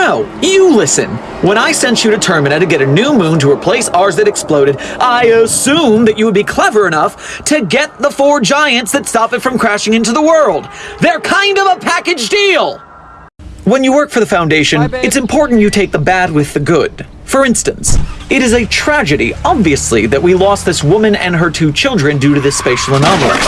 No, you listen. When I sent you to Termina to get a new moon to replace ours that exploded, I assumed that you would be clever enough to get the four giants that stop it from crashing into the world. They're kind of a package deal. When you work for the Foundation, Bye, it's important you take the bad with the good. For instance, it is a tragedy, obviously, that we lost this woman and her two children due to this spatial anomaly.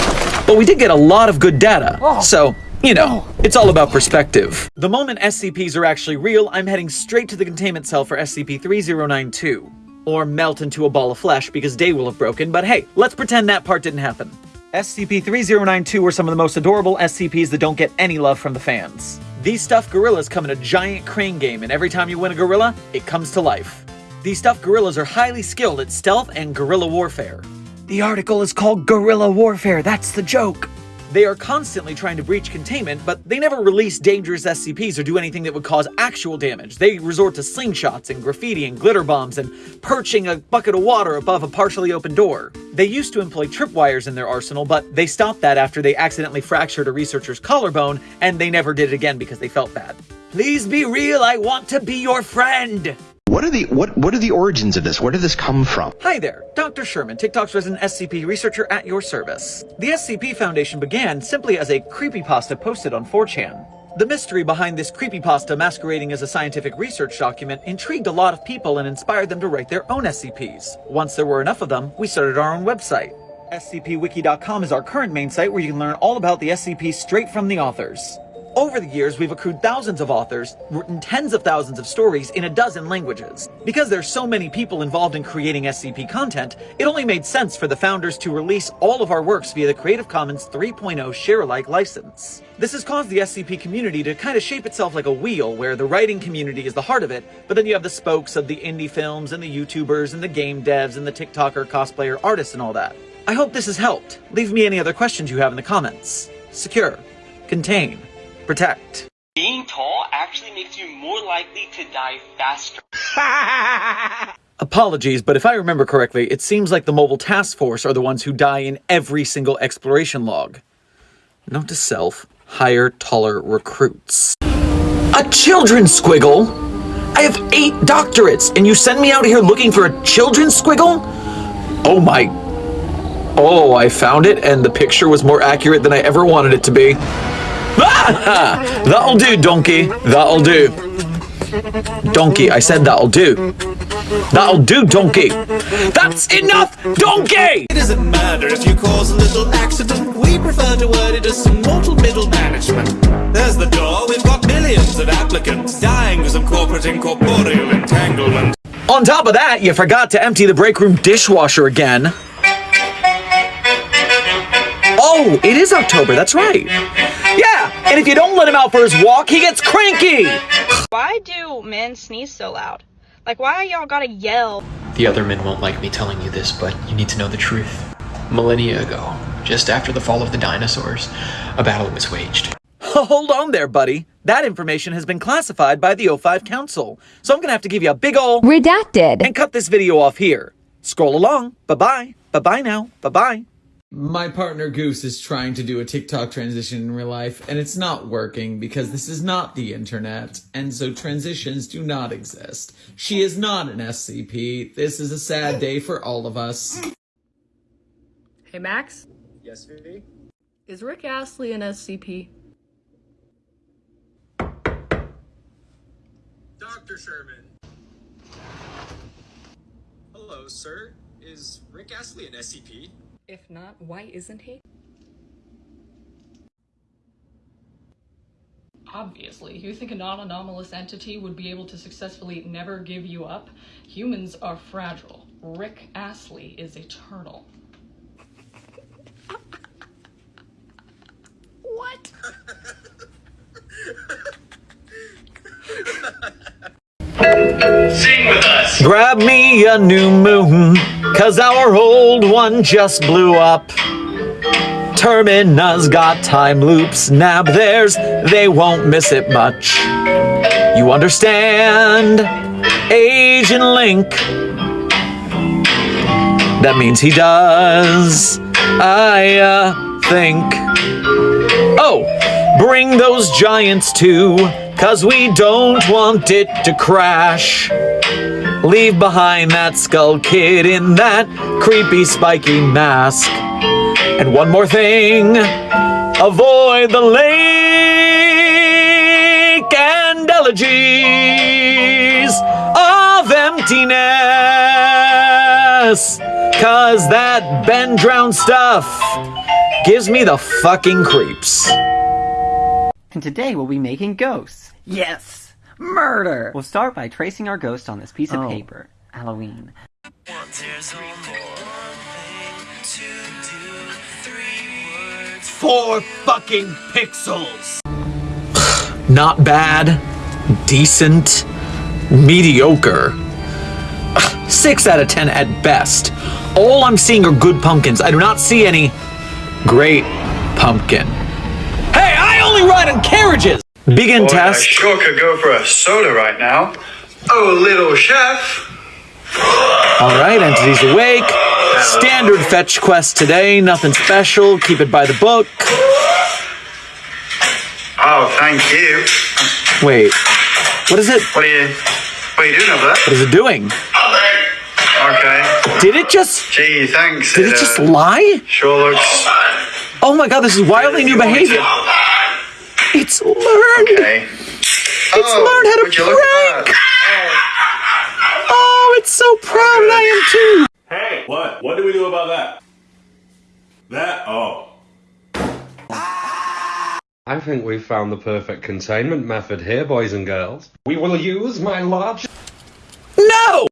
But we did get a lot of good data, oh. so, you know, it's all about perspective. The moment SCPs are actually real, I'm heading straight to the containment cell for SCP-3092. Or melt into a ball of flesh because day will have broken, but hey, let's pretend that part didn't happen. SCP-3092 were some of the most adorable SCPs that don't get any love from the fans. These stuffed gorillas come in a giant crane game, and every time you win a gorilla, it comes to life. These stuffed gorillas are highly skilled at stealth and guerrilla warfare. The article is called Guerrilla Warfare, that's the joke. They are constantly trying to breach containment, but they never release dangerous SCPs or do anything that would cause actual damage. They resort to slingshots and graffiti and glitter bombs and perching a bucket of water above a partially open door. They used to employ tripwires in their arsenal, but they stopped that after they accidentally fractured a researcher's collarbone, and they never did it again because they felt bad. Please be real, I want to be your friend! What are the what what are the origins of this? Where did this come from? Hi there, Dr. Sherman, TikTok's resident SCP researcher at your service. The SCP Foundation began simply as a creepypasta posted on 4chan. The mystery behind this creepypasta masquerading as a scientific research document intrigued a lot of people and inspired them to write their own SCPs. Once there were enough of them, we started our own website. SCPWiki.com is our current main site where you can learn all about the SCP straight from the authors. Over the years, we've accrued thousands of authors, written tens of thousands of stories in a dozen languages. Because there's so many people involved in creating SCP content, it only made sense for the founders to release all of our works via the Creative Commons 3.0 share-alike license. This has caused the SCP community to kind of shape itself like a wheel, where the writing community is the heart of it, but then you have the spokes of the indie films and the YouTubers and the game devs and the TikToker, cosplayer, artists and all that. I hope this has helped. Leave me any other questions you have in the comments. Secure. Contain. Protect. Being tall actually makes you more likely to die faster. Apologies, but if I remember correctly, it seems like the Mobile Task Force are the ones who die in every single exploration log. Note to self, hire taller recruits. A children's squiggle? I have eight doctorates, and you send me out here looking for a children's squiggle? Oh my... Oh, I found it, and the picture was more accurate than I ever wanted it to be. Ah! That'll do, donkey. That'll do. Donkey, I said that'll do. That'll do, donkey. That's enough, donkey! It doesn't matter if you cause a little accident. We prefer to word it as some mortal middle management. There's the door. We've got millions of applicants dying with some corporate incorporeal entanglement. On top of that, you forgot to empty the break room dishwasher again. Oh, it is October, that's right. Yeah, and if you don't let him out for his walk, he gets cranky! Why do men sneeze so loud? Like, why y'all gotta yell? The other men won't like me telling you this, but you need to know the truth. Millennia ago, just after the fall of the dinosaurs, a battle was waged. Hold on there, buddy. That information has been classified by the O5 Council, so I'm gonna have to give you a big ol' Redacted. and cut this video off here. Scroll along. Bye-bye. Bye-bye now. Bye-bye. My partner Goose is trying to do a TikTok transition in real life, and it's not working because this is not the internet, and so transitions do not exist. She is not an SCP. This is a sad day for all of us. Hey Max, Yes, Vivi? is Rick Astley an SCP? Dr. Sherman. Hello, sir. Is Rick Astley an SCP? If not, why isn't he? Obviously, you think a non-anomalous entity would be able to successfully never give you up? Humans are fragile. Rick Astley is eternal. what? Sing with us! Grab me a new moon, cause our old one just blew up. Termina's got time loops, nab theirs, they won't miss it much. You understand? Age Agent Link. That means he does. I, uh, think. Oh, bring those giants too, Cause we don't want it to crash. Leave behind that skull kid in that creepy spiky mask. And one more thing avoid the lake and elegies of emptiness. Cause that BEN Drowned stuff gives me the fucking creeps. And today we'll be making ghosts. Yes! Murder! We'll start by tracing our ghost on this piece of Oh. paper. Halloween. Four fucking pixels. Not bad, decent, mediocre. Six out of ten at best. All I'm seeing are good pumpkins. I do not see any great pumpkin. Hey, I only ride in carriages! Begin test. sure could go for a soda right now. Oh, little chef. Alright, entities awake. Standard fetch quest today, nothing special. Keep it by the book. Oh, thank you. Wait, what is it? What are you, what are you doing over there? What is it doing? Okay. Did it just. Gee, thanks. Did it just uh, lie? Sure looks. Oh my god, this is wildly new behavior. It's learned. Okay. It's Oh, learned how to you prank. Oh, oh, it's so proud and I am too. Hey, what? What do we do about that? That? Oh. I think we've found the perfect containment method here, boys and girls. We will use my large. No!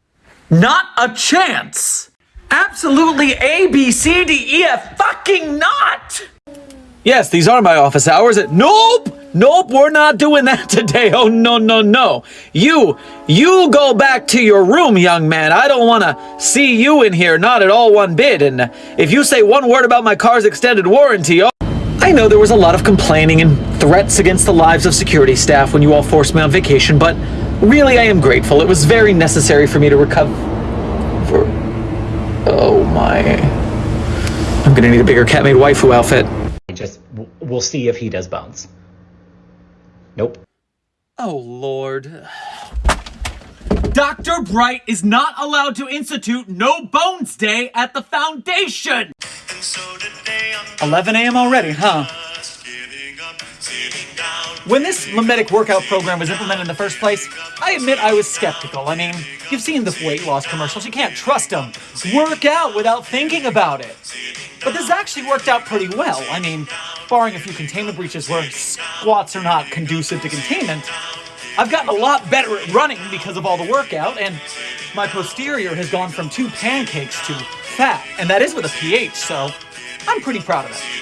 Not a chance! Absolutely A, B, C, D, E, F fucking not! Yes, these are my office hours. Nope! Nope, we're not doing that today. Oh, no, no, no. You, you go back to your room, young man. I don't want to see you in here, not at all one bit. And if you say one word about my car's extended warranty, oh, I know there was a lot of complaining and threats against the lives of security staff when you all forced me on vacation, but really I am grateful. It was very necessary for me to recover. For... Oh my. I'm gonna need a bigger cat maid waifu outfit. We'll see if he does bounce. Nope. Oh lord. Dr. Bright is not allowed to institute No Bones Day at the Foundation! 11 a.m. already, huh? When this memetic workout program was implemented in the first place, I admit I was skeptical. I mean, you've seen the weight loss commercials, you can't trust them. Work out without thinking about it. But this actually worked out pretty well. I mean, barring a few containment breaches where squats are not conducive to containment, I've gotten a lot better at running because of all the workout, and my posterior has gone from two pancakes to fat, and that is with a pH, so I'm pretty proud of it.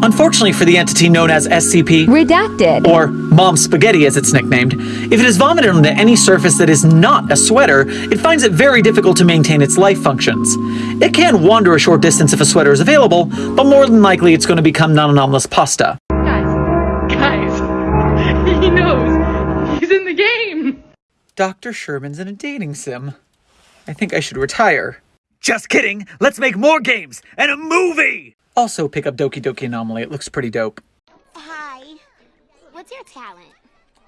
Unfortunately for the entity known as SCP, redacted, or Mom Spaghetti as it's nicknamed, if it is vomited onto any surface that is not a sweater, it finds it very difficult to maintain its life functions. It can wander a short distance if a sweater is available, but more than likely it's going to become non-anomalous pasta. Guys, guys, he knows. He's in the game. Dr. Sherman's in a dating sim. I think I should retire. Just kidding! Let's make more games and a movie! Also, pick up Doki Doki Anomaly. It looks pretty dope. Hi. What's your talent?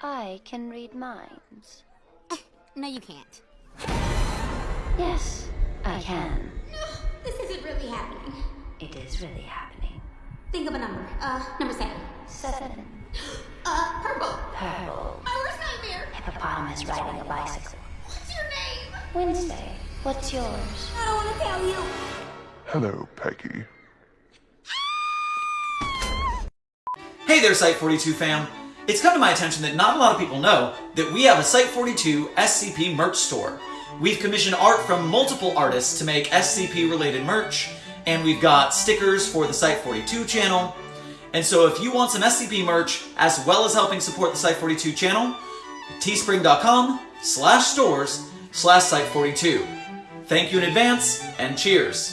I can read minds. no, you can't. Yes, I can. No, this isn't really happening. It is really happening. Think of a number. Uh, number seven. Seven. Uh, purple. Purple. My worst nightmare. Hippopotamus riding a bicycle. What's your name? Wednesday. What's yours? I don't want to tell you. Hello, Peggy. Hey there, Site42 fam! It's come to my attention that not a lot of people know that we have a Site42 SCP merch store. We've commissioned art from multiple artists to make SCP related merch, and we've got stickers for the Site42 channel. And so if you want some SCP merch, as well as helping support the Site42 channel, teespring.com slash stores slash Site42. Thank you in advance, and cheers!